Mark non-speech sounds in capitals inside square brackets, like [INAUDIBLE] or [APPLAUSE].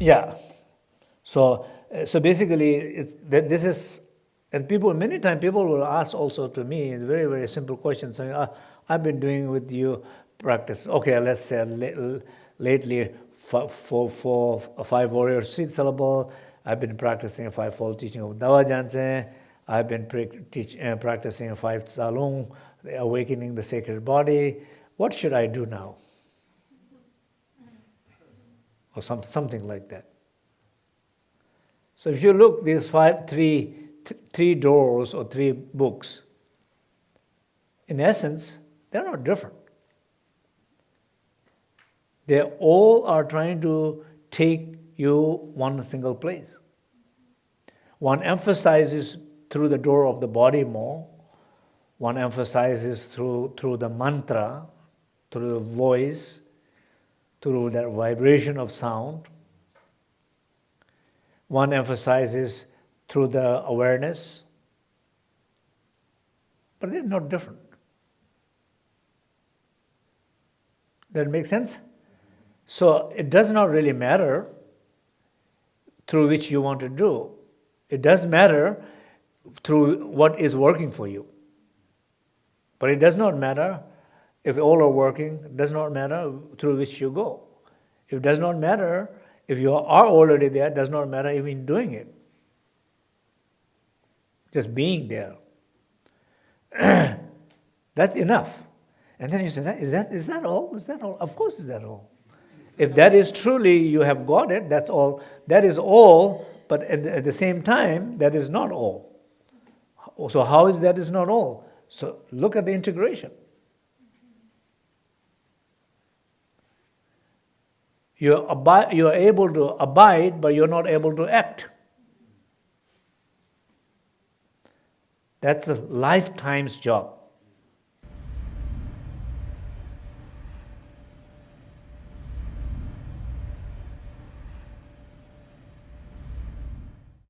Yeah. So, uh, so basically, it, th this is, and people, many times people will ask also to me very, very simple questions saying, uh, I've been doing with you practice, okay, let's say lately for, for, for five warrior seed syllable, I've been practicing five-fold teaching of Dawa Gyaltsen, I've been teach, uh, practicing five Tsalung, awakening the sacred body. What should I do now? Or some, something like that. So if you look these five, three, th three doors or three books, in essence, they're not different. They all are trying to take you one single place. One emphasizes through the door of the body more. One emphasizes through, through the mantra, through the voice, through that vibration of sound. One emphasizes through the awareness. But they're not different. That makes sense? So it does not really matter through which you want to do. It does matter through what is working for you. But it does not matter if all are working, it does not matter through which you go. It does not matter if you are already there, it does not matter even doing it. Just being there. [CLEARS THROAT] That's enough. And then you say, is that, is that all? Is that all? Of course is that all. If that is truly you have got it, that's all. That is all, but at the, at the same time, that is not all. So how is that is not all? So look at the integration. You're, you're able to abide, but you're not able to act. That's a lifetime's job.